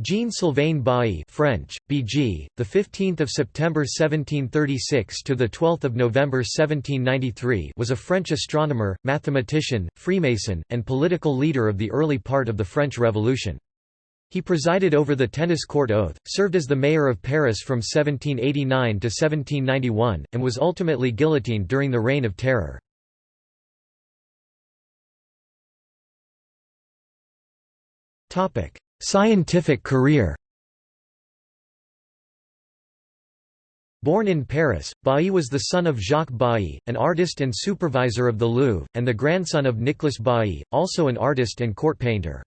Jean-Sylvain Bailly French, BG, the 15th of September 1736 to the 12th of November 1793 was a French astronomer, mathematician, Freemason, and political leader of the early part of the French Revolution. He presided over the tennis court oath, served as the mayor of Paris from 1789 to 1791, and was ultimately guillotined during the Reign of Terror. Topic: Scientific career Born in Paris, Bailly was the son of Jacques Bailly, an artist and supervisor of the Louvre, and the grandson of Nicolas Bailly, also an artist and court painter.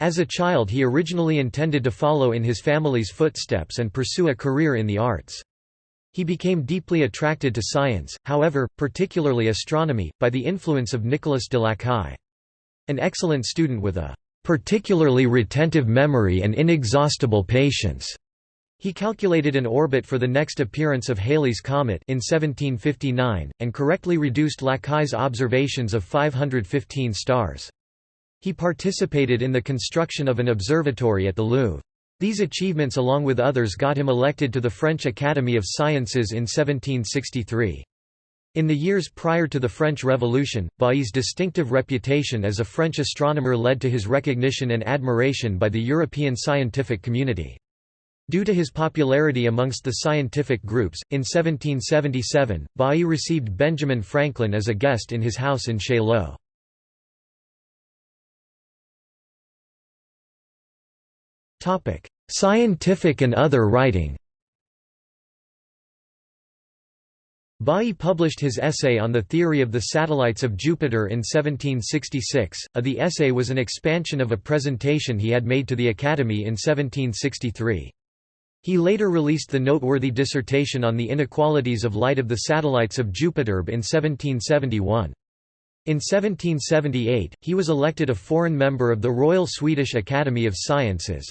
As a child he originally intended to follow in his family's footsteps and pursue a career in the arts. He became deeply attracted to science, however, particularly astronomy, by the influence of Nicolas de Lacaille. An excellent student with a particularly retentive memory and inexhaustible patience. He calculated an orbit for the next appearance of Halley's comet in 1759, and correctly reduced Lacaille's observations of 515 stars. He participated in the construction of an observatory at the Louvre. These achievements along with others got him elected to the French Academy of Sciences in 1763. In the years prior to the French Revolution, Bailly's distinctive reputation as a French astronomer led to his recognition and admiration by the European scientific community. Due to his popularity amongst the scientific groups, in 1777, Bailly received Benjamin Franklin as a guest in his house in Chaillot. Scientific and other writing Bailly published his essay on the theory of the satellites of Jupiter in 1766. Uh, the essay was an expansion of a presentation he had made to the Academy in 1763. He later released the noteworthy dissertation on the inequalities of light of the satellites of Jupiter in 1771. In 1778, he was elected a foreign member of the Royal Swedish Academy of Sciences.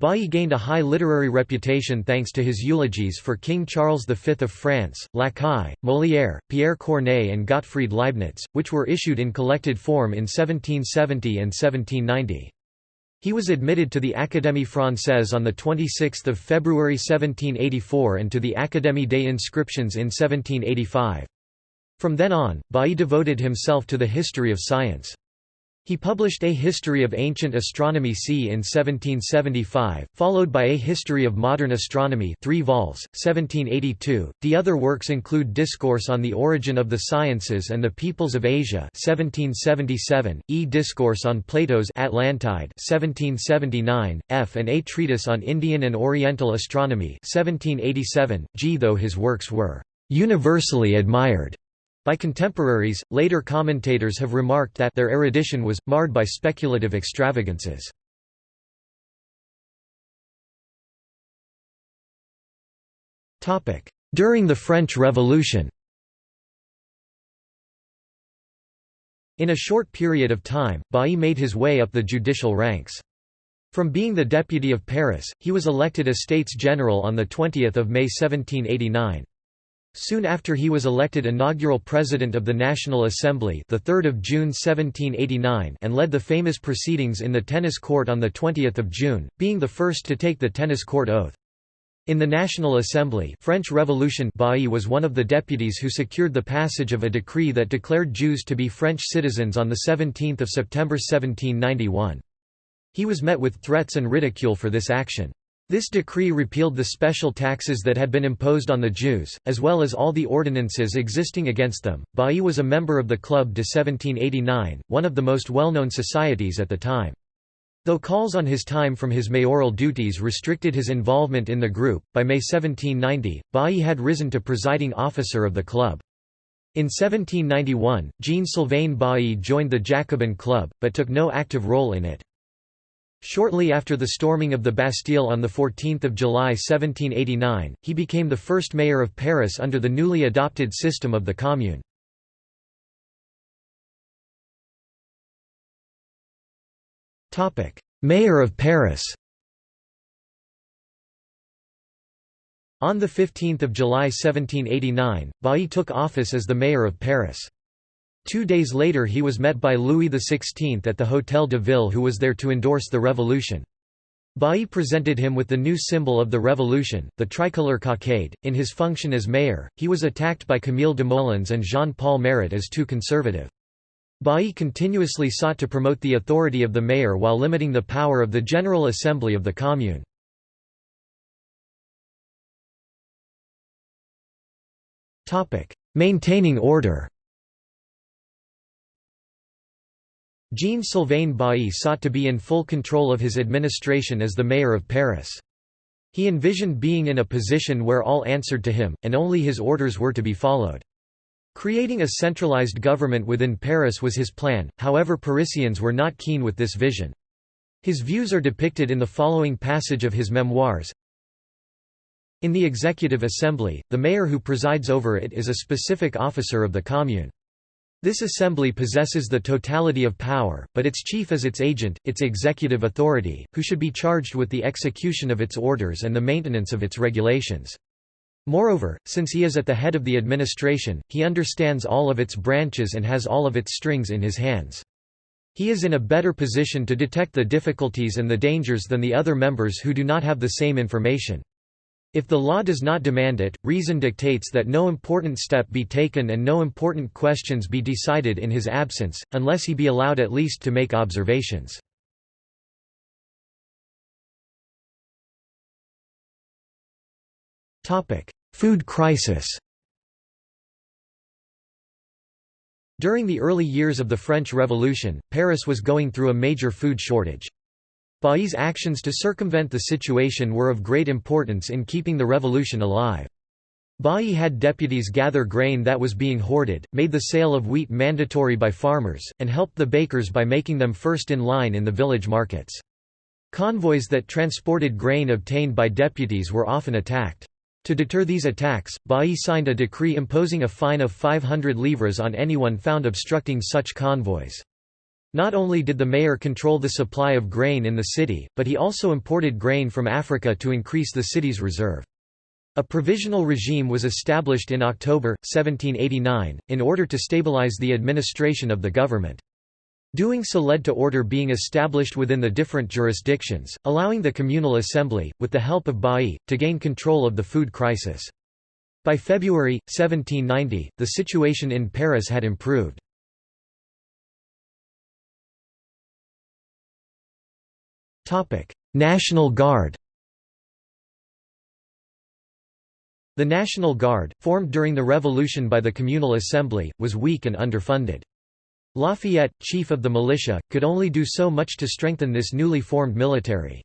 Bailly gained a high literary reputation thanks to his eulogies for King Charles V of France, Lacaille, Molière, Pierre Corneille and Gottfried Leibniz, which were issued in collected form in 1770 and 1790. He was admitted to the Académie Française on 26 February 1784 and to the Académie des Inscriptions in 1785. From then on, Bailly devoted himself to the history of science. He published A History of Ancient Astronomy c. in 1775, followed by A History of Modern Astronomy 3 vols, 1782. The other works include Discourse on the Origin of the Sciences and the Peoples of Asia 1777, E Discourse on Plato's Atlantide 1779, F and A Treatise on Indian and Oriental Astronomy 1787, G. Though his works were universally admired by contemporaries, later commentators have remarked that their erudition was, marred by speculative extravagances. During the French Revolution In a short period of time, Bailly made his way up the judicial ranks. From being the deputy of Paris, he was elected a States General on 20 May 1789. Soon after he was elected inaugural President of the National Assembly the 3rd of June 1789 and led the famous proceedings in the tennis court on the 20th of June, being the first to take the tennis court oath. In the National Assembly French Revolution Bailly was one of the deputies who secured the passage of a decree that declared Jews to be French citizens on 17 September 1791. He was met with threats and ridicule for this action. This decree repealed the special taxes that had been imposed on the Jews, as well as all the ordinances existing against them. Bailly was a member of the Club de 1789, one of the most well-known societies at the time. Though calls on his time from his mayoral duties restricted his involvement in the group, by May 1790, Bailly had risen to presiding officer of the club. In 1791, Jean-Sylvain Bailly joined the Jacobin Club, but took no active role in it. Shortly after the storming of the Bastille on 14 July 1789, he became the first mayor of Paris under the newly adopted system of the Commune. Mayor of Paris On 15 July 1789, Bailly took office as the mayor of Paris. Two days later he was met by Louis XVI at the Hôtel de Ville who was there to endorse the revolution. Bailly presented him with the new symbol of the revolution, the tricolor cockade. In his function as mayor, he was attacked by Camille Desmoulins and Jean-Paul Marat as too conservative. Bailly continuously sought to promote the authority of the mayor while limiting the power of the General Assembly of the Commune. Maintaining order Jean-Sylvain Bailly sought to be in full control of his administration as the mayor of Paris. He envisioned being in a position where all answered to him, and only his orders were to be followed. Creating a centralized government within Paris was his plan, however Parisians were not keen with this vision. His views are depicted in the following passage of his memoirs. In the Executive Assembly, the mayor who presides over it is a specific officer of the Commune. This assembly possesses the totality of power, but its chief is its agent, its executive authority, who should be charged with the execution of its orders and the maintenance of its regulations. Moreover, since he is at the head of the administration, he understands all of its branches and has all of its strings in his hands. He is in a better position to detect the difficulties and the dangers than the other members who do not have the same information. If the law does not demand it, reason dictates that no important step be taken and no important questions be decided in his absence, unless he be allowed at least to make observations. Food crisis During the early years of the French Revolution, Paris was going through a major food shortage. Bailly's actions to circumvent the situation were of great importance in keeping the revolution alive. Bailly had deputies gather grain that was being hoarded, made the sale of wheat mandatory by farmers, and helped the bakers by making them first in line in the village markets. Convoys that transported grain obtained by deputies were often attacked. To deter these attacks, Bailly signed a decree imposing a fine of 500 livres on anyone found obstructing such convoys. Not only did the mayor control the supply of grain in the city, but he also imported grain from Africa to increase the city's reserve. A provisional regime was established in October, 1789, in order to stabilize the administration of the government. Doing so led to order being established within the different jurisdictions, allowing the communal assembly, with the help of Bailly, to gain control of the food crisis. By February, 1790, the situation in Paris had improved. National Guard The National Guard, formed during the Revolution by the Communal Assembly, was weak and underfunded. Lafayette, chief of the militia, could only do so much to strengthen this newly formed military.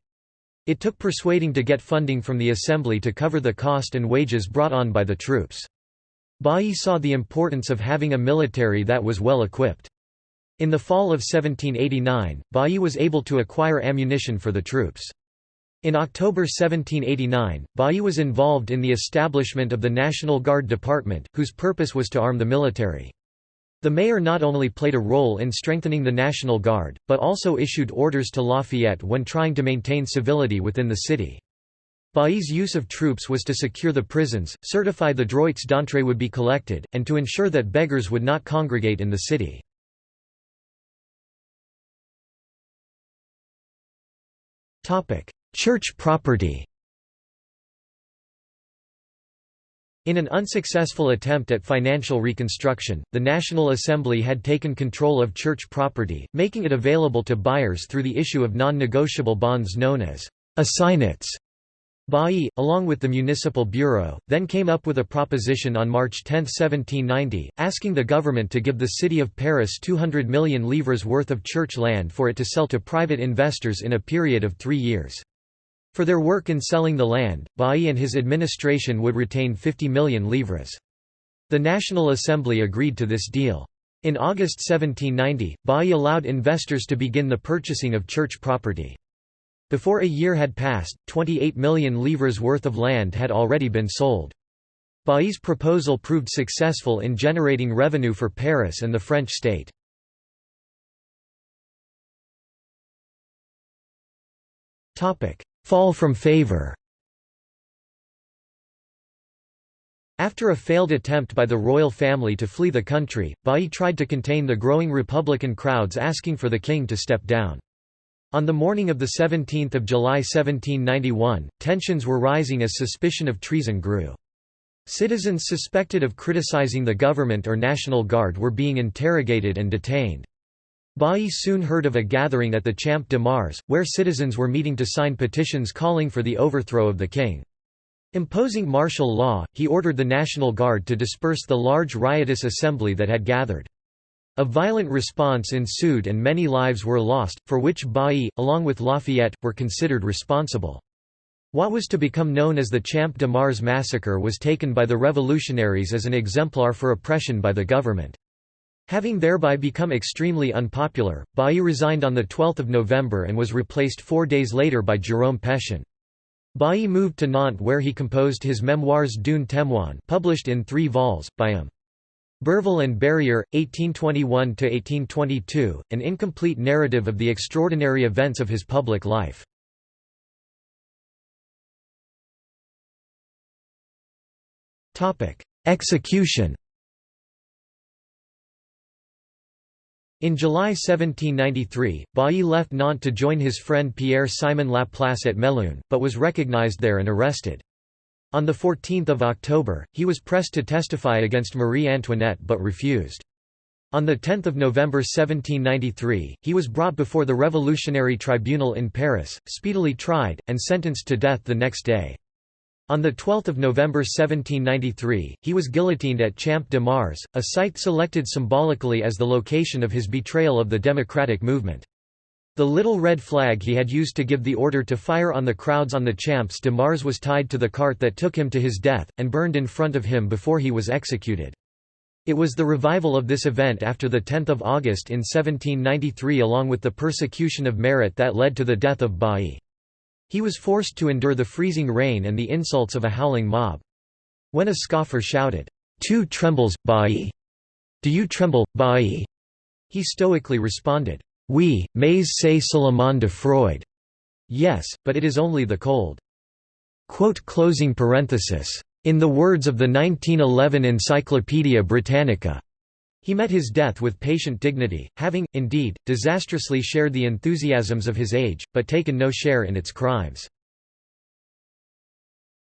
It took persuading to get funding from the Assembly to cover the cost and wages brought on by the troops. Bailly saw the importance of having a military that was well equipped. In the fall of 1789, Bailly was able to acquire ammunition for the troops. In October 1789, Bailly was involved in the establishment of the National Guard Department, whose purpose was to arm the military. The mayor not only played a role in strengthening the National Guard, but also issued orders to Lafayette when trying to maintain civility within the city. Bailly's use of troops was to secure the prisons, certify the droits d'entrée would be collected, and to ensure that beggars would not congregate in the city. Church property In an unsuccessful attempt at financial reconstruction, the National Assembly had taken control of church property, making it available to buyers through the issue of non-negotiable bonds known as assignats. Bailly, along with the Municipal Bureau, then came up with a proposition on March 10, 1790, asking the government to give the city of Paris 200 million livres worth of church land for it to sell to private investors in a period of three years. For their work in selling the land, Bailly and his administration would retain 50 million livres. The National Assembly agreed to this deal. In August 1790, Bailly allowed investors to begin the purchasing of church property. Before a year had passed, 28 million livres worth of land had already been sold. Bailly's proposal proved successful in generating revenue for Paris and the French state. Fall from favor After a failed attempt by the royal family to flee the country, Bailly tried to contain the growing republican crowds asking for the king to step down. On the morning of 17 July 1791, tensions were rising as suspicion of treason grew. Citizens suspected of criticizing the government or National Guard were being interrogated and detained. Bailly soon heard of a gathering at the Champ de Mars, where citizens were meeting to sign petitions calling for the overthrow of the king. Imposing martial law, he ordered the National Guard to disperse the large riotous assembly that had gathered. A violent response ensued and many lives were lost, for which Bailly, along with Lafayette, were considered responsible. What was to become known as the Champ de Mars massacre was taken by the revolutionaries as an exemplar for oppression by the government. Having thereby become extremely unpopular, Bailly resigned on 12 November and was replaced four days later by Jérôme Pétion. Bailly moved to Nantes where he composed his Memoirs d'un témoin published in three vols, by him. Berville and Barrière, 1821–1822, an incomplete narrative of the extraordinary events of his public life. Execution In July 1793, Bailly left Nantes to join his friend Pierre-Simon Laplace at Melun, but was recognized there and arrested. On 14 October, he was pressed to testify against Marie Antoinette but refused. On 10 November 1793, he was brought before the Revolutionary Tribunal in Paris, speedily tried, and sentenced to death the next day. On 12 November 1793, he was guillotined at Champ de Mars, a site selected symbolically as the location of his betrayal of the democratic movement. The little red flag he had used to give the order to fire on the crowds on the Champs de Mars was tied to the cart that took him to his death, and burned in front of him before he was executed. It was the revival of this event after 10 August in 1793 along with the persecution of merit that led to the death of Bailly. He was forced to endure the freezing rain and the insults of a howling mob. When a scoffer shouted, Tu trembles, Bailly? Do you tremble, Bailly? He stoically responded, Oui, mais c'est seulement de froid. Yes, but it is only the cold. closing parenthesis. In the words of the 1911 Encyclopædia Britannica, he met his death with patient dignity, having, indeed, disastrously shared the enthusiasms of his age, but taken no share in its crimes.